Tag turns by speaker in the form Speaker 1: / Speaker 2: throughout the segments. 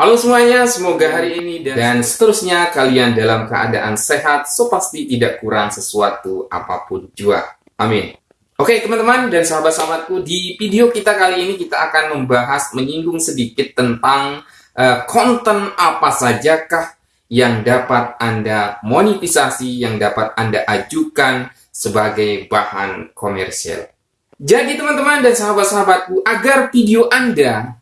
Speaker 1: Halo semuanya, semoga hari ini dan, dan seterusnya kalian dalam keadaan sehat, so pasti tidak kurang sesuatu apa pun juga. Amin. Oke teman-teman dan sahabat-sahabatku, di video kita kali ini kita akan membahas, menyinggung sedikit tentang uh, konten apa sajakah yang dapat Anda monetisasi, yang dapat Anda ajukan sebagai bahan komersial. Jadi teman-teman dan sahabat-sahabatku, agar video Anda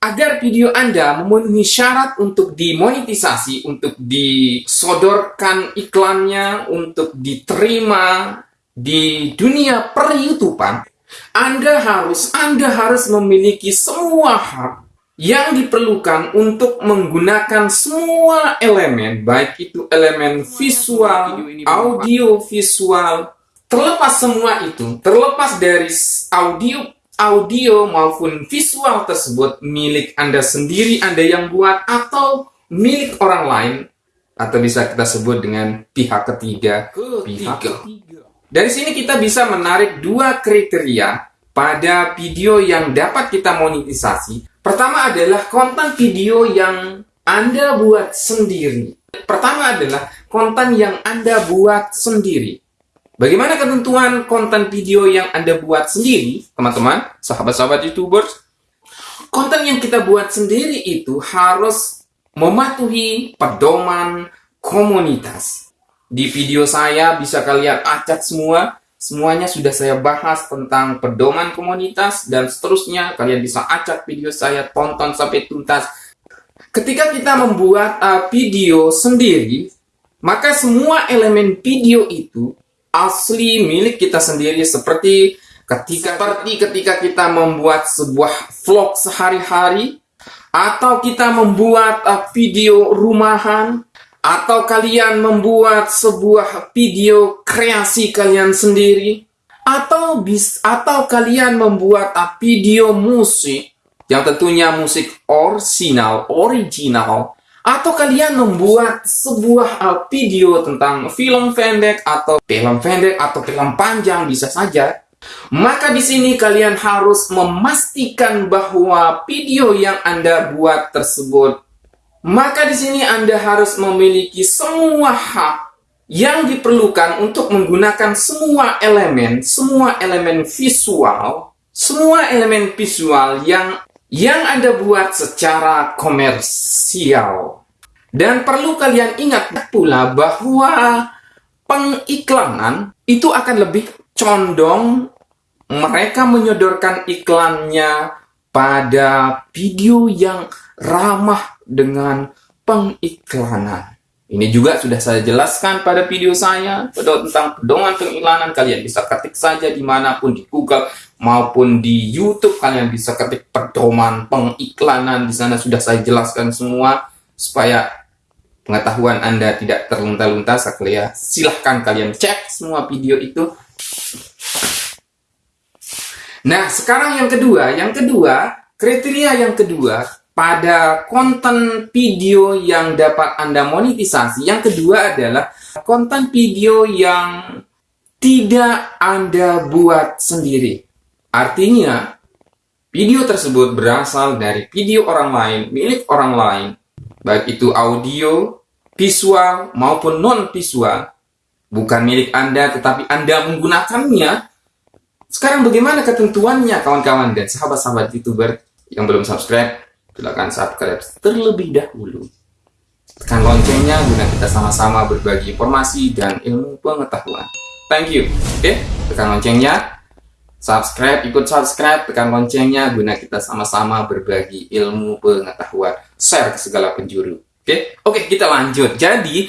Speaker 1: agar video Anda memenuhi syarat untuk dimonetisasi, untuk disodorkan iklannya, untuk diterima di dunia per Anda harus Anda harus memiliki semua hak yang diperlukan untuk menggunakan semua elemen, baik itu elemen visual, audio visual, terlepas semua itu, terlepas dari audio audio maupun visual tersebut milik Anda sendiri, Anda yang buat, atau milik orang lain, atau bisa kita sebut dengan pihak ketiga. Pihak ketiga. Dari sini kita bisa menarik dua kriteria pada video yang dapat kita monetisasi. Pertama adalah konten video yang Anda buat sendiri. Pertama adalah konten yang Anda buat sendiri. Bagaimana ketentuan konten video yang Anda buat sendiri, teman-teman, sahabat-sahabat YouTubers? Konten yang kita buat sendiri itu harus mematuhi pedoman komunitas. Di video saya bisa kalian acak semua, semuanya sudah saya bahas tentang pedoman komunitas dan seterusnya. Kalian bisa acak video saya, tonton sampai tuntas. Ketika kita membuat uh, video sendiri, maka semua elemen video itu asli milik kita sendiri seperti ketika seperti ketika kita membuat sebuah vlog sehari-hari atau kita membuat uh, video rumahan atau kalian membuat sebuah video kreasi kalian sendiri atau bis atau kalian membuat uh, video musik yang tentunya musik original original atau kalian membuat sebuah uh, video tentang film pendek atau film pendek atau film panjang bisa saja. Maka di sini kalian harus memastikan bahwa video yang Anda buat tersebut maka di sini Anda harus memiliki semua hak yang diperlukan untuk menggunakan semua elemen, semua elemen visual, semua elemen visual yang yang Anda buat secara komersial. Dan perlu kalian ingat pula bahwa pengiklanan itu akan lebih condong mereka menyodorkan iklannya pada video yang ramah dengan pengiklanan. Ini juga sudah saya jelaskan pada video saya tentang pedoman pengiklanan. Kalian bisa ketik saja di mana pun di Google maupun di YouTube. Kalian bisa ketik pedoman pengiklanan. Di sana sudah saya jelaskan semua supaya pengetahuan Anda tidak terlunta-lunta. Saya silahkan kalian cek semua video itu. Nah, sekarang yang kedua, yang kedua, kriteria yang kedua pada konten video yang dapat Anda monetisasi. Yang kedua adalah konten video yang tidak Anda buat sendiri. Artinya, video tersebut berasal dari video orang lain, milik orang lain, baik itu audio, visual, maupun non-visual, bukan milik Anda, tetapi Anda menggunakannya. Sekarang bagaimana ketentuannya, kawan-kawan dan sahabat-sahabat YouTuber yang belum subscribe? Silahkan subscribe terlebih dahulu. Tekan loncengnya guna kita sama-sama berbagi informasi dan ilmu pengetahuan. Thank you. Oke, tekan loncengnya. Subscribe, ikut subscribe, tekan loncengnya guna kita sama-sama berbagi ilmu pengetahuan. Share ke segala penjuru. Oke, oke kita lanjut. Jadi,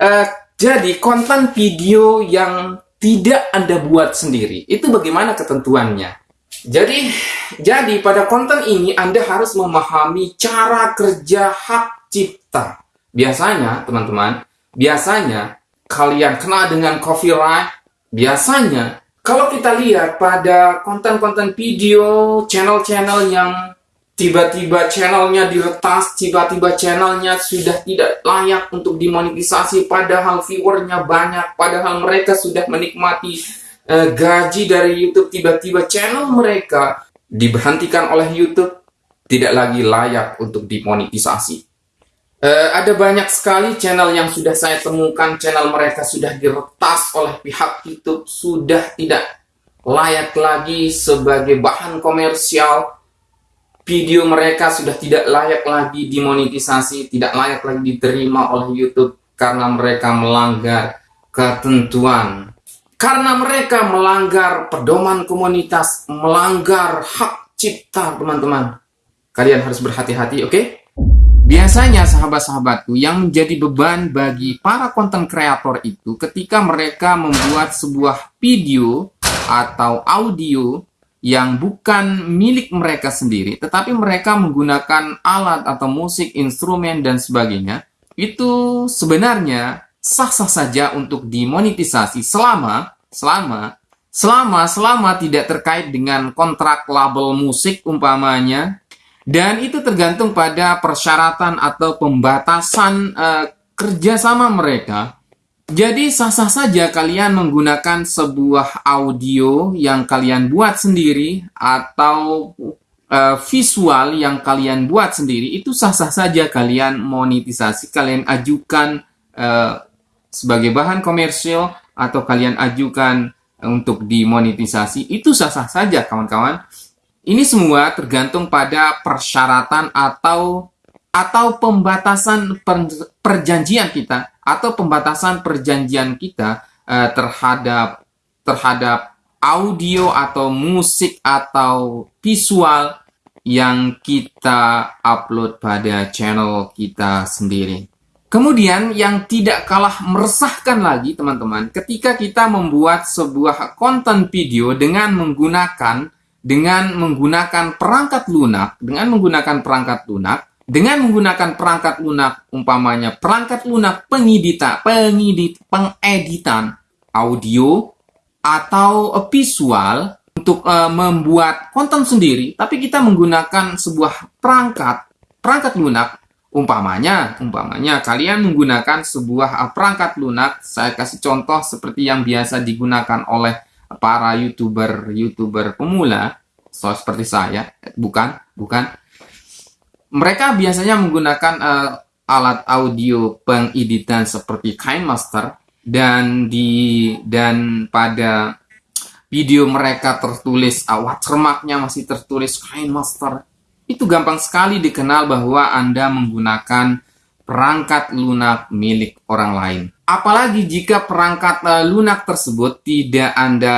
Speaker 1: uh, jadi konten video yang tidak Anda buat sendiri, itu bagaimana ketentuannya? Jadi, jadi pada konten ini Anda harus memahami cara kerja hak cipta. Biasanya, teman-teman, biasanya kalian kena dengan copyright. Biasanya, kalau kita lihat pada konten-konten video, channel-channel yang tiba-tiba channelnya diretas, tiba-tiba channelnya sudah tidak layak untuk dimonetisasi, padahal viewernya banyak, padahal mereka sudah menikmati uh, gaji dari YouTube tiba-tiba channel mereka diberhentikan oleh YouTube tidak lagi layak untuk dimonetisasi. Uh, ada banyak sekali channel yang sudah saya temukan, channel mereka sudah diretas oleh pihak YouTube, sudah tidak layak lagi sebagai bahan komersial. Video mereka sudah tidak layak lagi dimonetisasi, tidak layak lagi diterima oleh YouTube karena mereka melanggar ketentuan. Karena mereka melanggar pedoman komunitas, melanggar hak cipta, teman-teman. Kalian harus berhati-hati, oke? Okay? Biasanya sahabat-sahabatku yang menjadi beban bagi para konten kreator itu ketika mereka membuat sebuah video atau audio yang bukan milik mereka sendiri, tetapi mereka menggunakan alat atau musik, instrumen, dan sebagainya, itu sebenarnya sah-sah saja untuk dimonetisasi selama, selama, selama, selama tidak terkait dengan kontrak label musik umpamanya, dan itu tergantung pada persyaratan atau pembatasan uh, kerjasama mereka. Jadi sah-sah saja kalian menggunakan sebuah audio yang kalian buat sendiri atau uh, visual yang kalian buat sendiri. Itu sah-sah saja kalian monetisasi, kalian ajukan uh, sebagai bahan komersial atau kalian ajukan untuk dimonetisasi itu sah-sah saja kawan-kawan. Ini semua tergantung pada persyaratan atau atau pembatasan per, perjanjian kita atau pembatasan perjanjian kita uh, terhadap terhadap audio atau musik atau visual yang kita upload pada channel kita sendiri. Kemudian yang tidak kalah meresahkan lagi teman-teman, ketika kita membuat sebuah konten video dengan menggunakan dengan menggunakan perangkat lunak, dengan menggunakan perangkat lunak, dengan menggunakan perangkat lunak, umpamanya perangkat lunak pengedita, pengedit, pengeditan audio atau visual untuk uh, membuat konten sendiri, tapi kita menggunakan sebuah perangkat, perangkat lunak, umpamanya, umpamanya kalian menggunakan sebuah perangkat lunak, saya kasih contoh seperti yang biasa digunakan oleh para youtuber-youtuber pemula, so seperti saya, bukan, bukan, mereka biasanya menggunakan uh, alat audio pengeditan seperti KineMaster dan di dan pada video mereka tertulis uh, watermarknya masih tertulis KineMaster itu gampang sekali dikenal bahwa Anda menggunakan perangkat lunak milik orang lain. Apalagi jika perangkat uh, lunak tersebut tidak Anda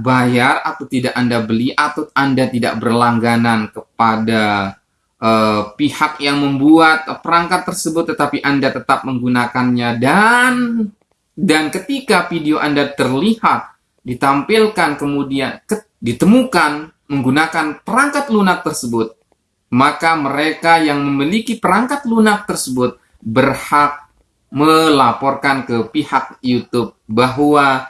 Speaker 1: bayar atau tidak Anda beli atau Anda tidak berlangganan kepada uh, pihak yang membuat perangkat tersebut tetapi Anda tetap menggunakannya dan dan ketika video Anda terlihat ditampilkan kemudian ke, ditemukan menggunakan perangkat lunak tersebut maka mereka yang memiliki perangkat lunak tersebut berhak melaporkan ke pihak YouTube bahwa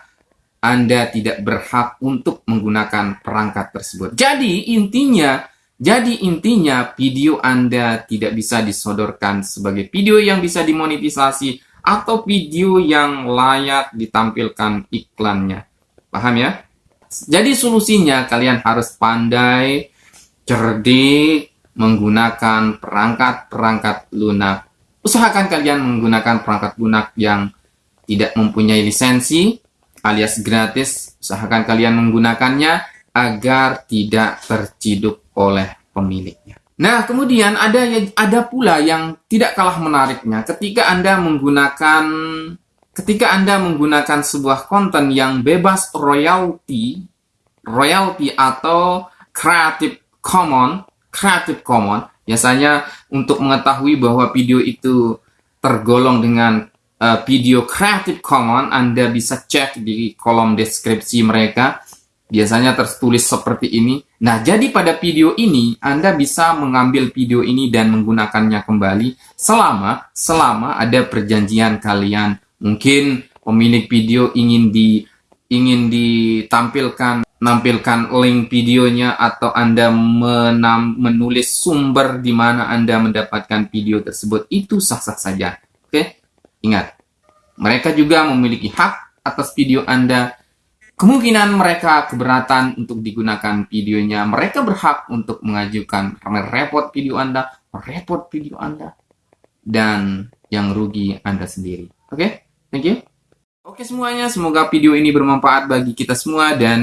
Speaker 1: anda tidak berhak untuk menggunakan perangkat tersebut. Jadi intinya jadi intinya video Anda tidak bisa disodorkan sebagai video yang bisa dimonetisasi atau video yang layak ditampilkan iklannya. Paham ya? Jadi solusinya kalian harus pandai, cerdik, menggunakan perangkat-perangkat lunak. Usahakan kalian menggunakan perangkat lunak yang tidak mempunyai lisensi alias gratis. Usahakan kalian menggunakannya agar tidak terciduk oleh pemiliknya. Nah, kemudian ada ada pula yang tidak kalah menariknya ketika Anda menggunakan ketika Anda menggunakan sebuah konten yang bebas royalti, royalti atau Creative Commons, Creative Commons, biasanya untuk mengetahui bahwa video itu tergolong dengan uh, video Creative Commons, Anda bisa cek di kolom deskripsi mereka biasanya tertulis seperti ini. Nah, jadi pada video ini Anda bisa mengambil video ini dan menggunakannya kembali selama selama ada perjanjian kalian. Mungkin pemilik video ingin di ingin ditampilkan menampilkan link videonya atau Anda menam, menulis sumber di mana Anda mendapatkan video tersebut itu sah-sah saja. Oke? Ingat, mereka juga memiliki hak atas video Anda kemungkinan mereka keberatan untuk digunakan videonya. Mereka berhak untuk mengajukan merepot video Anda, merepot video Anda, dan yang rugi Anda sendiri. Oke, thank you. Oke semuanya, semoga video ini bermanfaat bagi kita semua dan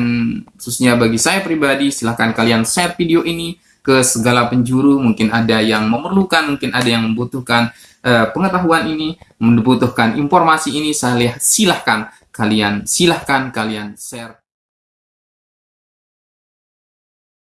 Speaker 1: khususnya bagi saya pribadi, silahkan kalian share video ini ke segala penjuru. Mungkin ada yang memerlukan, mungkin ada yang membutuhkan uh, pengetahuan ini, membutuhkan informasi ini. Saya silahkan kalian, silahkan kalian share.